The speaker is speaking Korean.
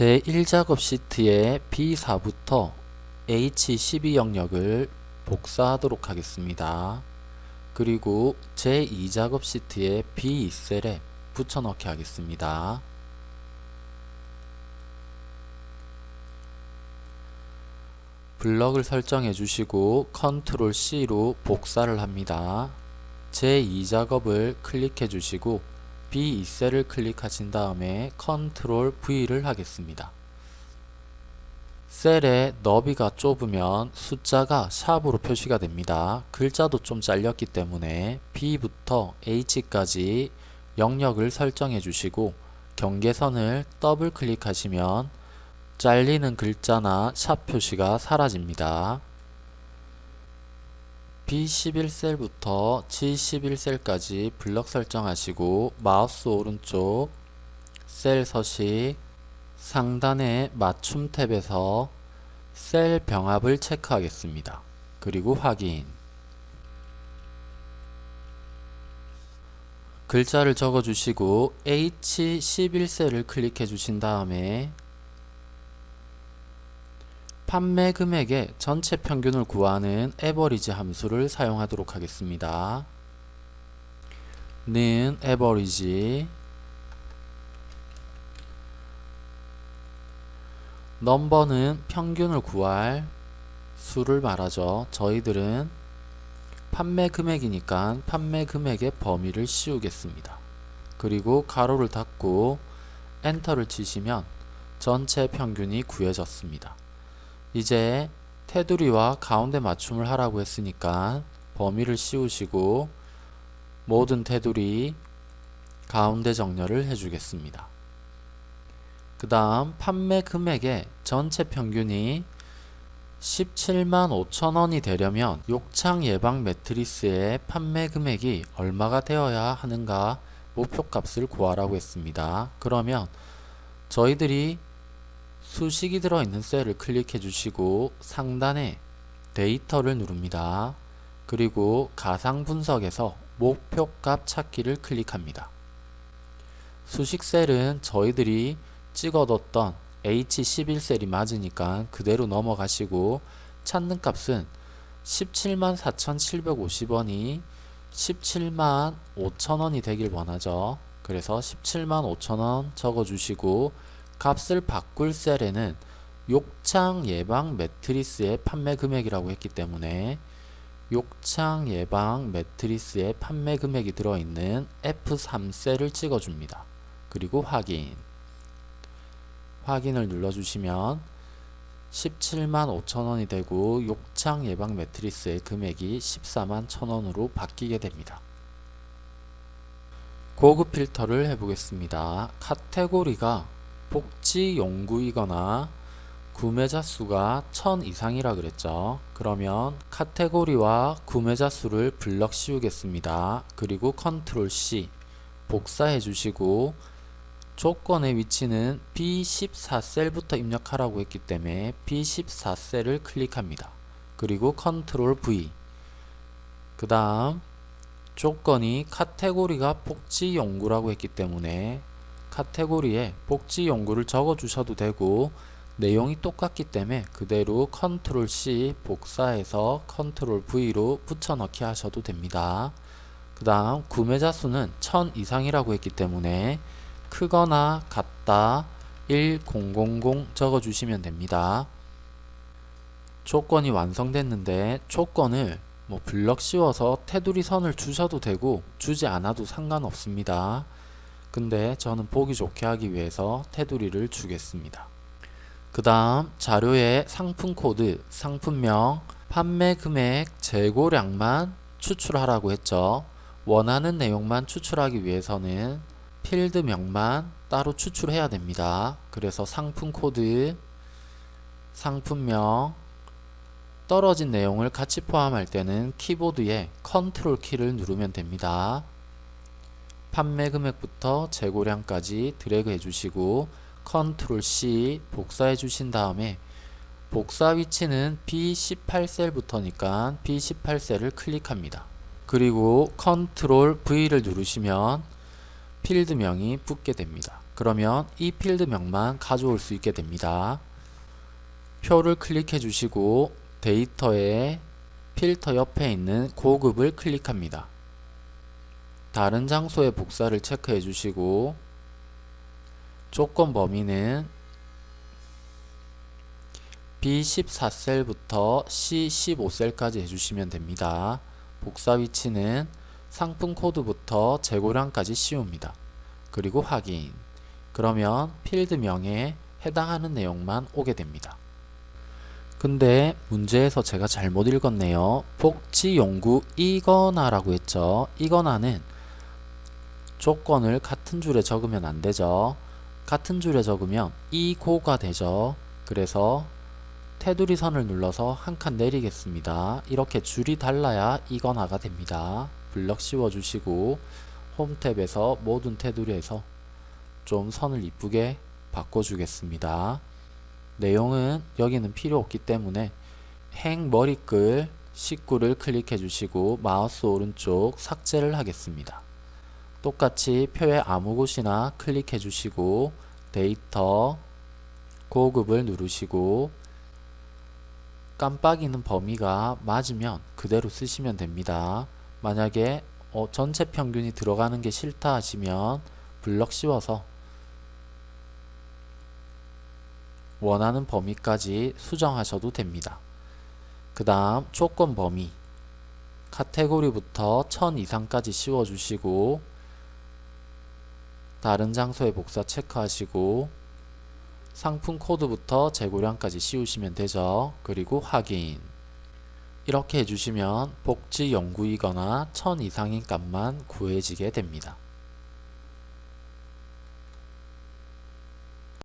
제1작업 시트의 B4부터 H12 영역을 복사하도록 하겠습니다. 그리고 제2작업 시트의 B2셀에 붙여넣기 하겠습니다. 블럭을 설정해 주시고 컨트롤 C로 복사를 합니다. 제2작업을 클릭해 주시고 B2셀을 클릭하신 다음에 컨트롤 V를 하겠습니다. 셀의 너비가 좁으면 숫자가 샵으로 표시가 됩니다. 글자도 좀 잘렸기 때문에 B부터 H까지 영역을 설정해 주시고 경계선을 더블 클릭하시면 잘리는 글자나 샵 표시가 사라집니다. B11셀부터 G11셀까지 블럭 설정하시고 마우스 오른쪽 셀 서식 상단의 맞춤 탭에서 셀 병합을 체크하겠습니다. 그리고 확인 글자를 적어주시고 H11셀을 클릭해 주신 다음에 판매 금액의 전체 평균을 구하는 에버리지 함수를 사용하도록 하겠습니다. 는 에버리지 넘버는 평균을 구할 수를 말하죠. 저희들은 판매 금액이니까 판매 금액의 범위를 씌우겠습니다. 그리고 가로를 닫고 엔터를 치시면 전체 평균이 구해졌습니다. 이제 테두리와 가운데 맞춤을 하라고 했으니까 범위를 씌우시고 모든 테두리 가운데 정렬을 해주겠습니다. 그 다음 판매 금액의 전체 평균이 17만 5천원이 되려면 욕창 예방 매트리스의 판매 금액이 얼마가 되어야 하는가 목표값을 구하라고 했습니다. 그러면 저희들이 수식이 들어있는 셀을 클릭해 주시고 상단에 데이터를 누릅니다. 그리고 가상 분석에서 목표값 찾기를 클릭합니다. 수식 셀은 저희들이 찍어뒀던 H11셀이 맞으니까 그대로 넘어가시고 찾는 값은 17만 4,750원이 17만 5천원이 되길 원하죠. 그래서 17만 5천원 적어주시고 값을 바꿀 셀에는 욕창 예방 매트리스의 판매 금액이라고 했기 때문에 욕창 예방 매트리스의 판매 금액이 들어있는 F3 셀을 찍어줍니다. 그리고 확인 확인을 눌러주시면 17만 5천원이 되고 욕창 예방 매트리스의 금액이 14만 1천원으로 바뀌게 됩니다. 고급 필터를 해보겠습니다. 카테고리가 복지 연구이거나 구매자 수가 1000 이상이라 그랬죠. 그러면 카테고리와 구매자 수를 블럭 씌우겠습니다. 그리고 컨트롤 C 복사해 주시고 조건의 위치는 B14셀부터 입력하라고 했기 때문에 B14셀을 클릭합니다. 그리고 컨트롤 V 그 다음 조건이 카테고리가 복지 연구라고 했기 때문에 카테고리에 복지 연구를 적어 주셔도 되고 내용이 똑같기 때문에 그대로 컨트롤 C 복사해서 컨트롤 V로 붙여넣기 하셔도 됩니다. 그 다음 구매자 수는 1000 이상이라고 했기 때문에 크거나 같다 1000 적어주시면 됩니다. 조건이 완성됐는데 조건을 뭐 블럭 씌워서 테두리 선을 주셔도 되고 주지 않아도 상관없습니다. 근데 저는 보기 좋게 하기 위해서 테두리를 주겠습니다. 그 다음 자료에 상품 코드, 상품명, 판매 금액, 재고량만 추출하라고 했죠. 원하는 내용만 추출하기 위해서는 필드명만 따로 추출해야 됩니다. 그래서 상품 코드, 상품명, 떨어진 내용을 같이 포함할 때는 키보드에 컨트롤 키를 누르면 됩니다. 판매 금액부터 재고량까지 드래그 해주시고 컨트롤 C 복사해 주신 다음에 복사 위치는 B18셀부터니까 B18셀을 클릭합니다. 그리고 컨트롤 V를 누르시면 필드명이 붙게 됩니다. 그러면 이 필드명만 가져올 수 있게 됩니다. 표를 클릭해 주시고 데이터에 필터 옆에 있는 고급을 클릭합니다. 다른 장소의 복사를 체크해 주시고 조건 범위는 B14셀부터 C15셀까지 해주시면 됩니다. 복사 위치는 상품 코드부터 재고량까지 씌웁니다. 그리고 확인. 그러면 필드명에 해당하는 내용만 오게 됩니다. 근데 문제에서 제가 잘못 읽었네요. 복지 연구 이거나 라고 했죠. 이거나는 조건을 같은 줄에 적으면 안 되죠. 같은 줄에 적으면 이고가 되죠. 그래서 테두리 선을 눌러서 한 칸 내리겠습니다. 이렇게 줄이 달라야 이거나가 됩니다. 블럭 씌워주시고 홈 탭에서 모든 테두리에서 좀 선을 이쁘게 바꿔주겠습니다. 내용은 여기는 필요 없기 때문에 행 머리글 19를 클릭해 주시고 마우스 오른쪽 삭제를 하겠습니다. 똑같이 표의 아무 곳이나 클릭해 주시고 데이터 고급을 누르시고 깜빡이는 범위가 맞으면 그대로 쓰시면 됩니다. 만약에 어, 전체 평균이 들어가는 게 싫다 하시면 블럭 씌워서 원하는 범위까지 수정하셔도 됩니다. 그 다음 조건 범위 카테고리부터 1000 이상까지 씌워주시고 다른 장소에 복사 체크하시고 상품 코드부터 재고량까지 씌우시면 되죠. 그리고 확인 이렇게 해주시면 복지 연구이거나 1000 이상인 값만 구해지게 됩니다.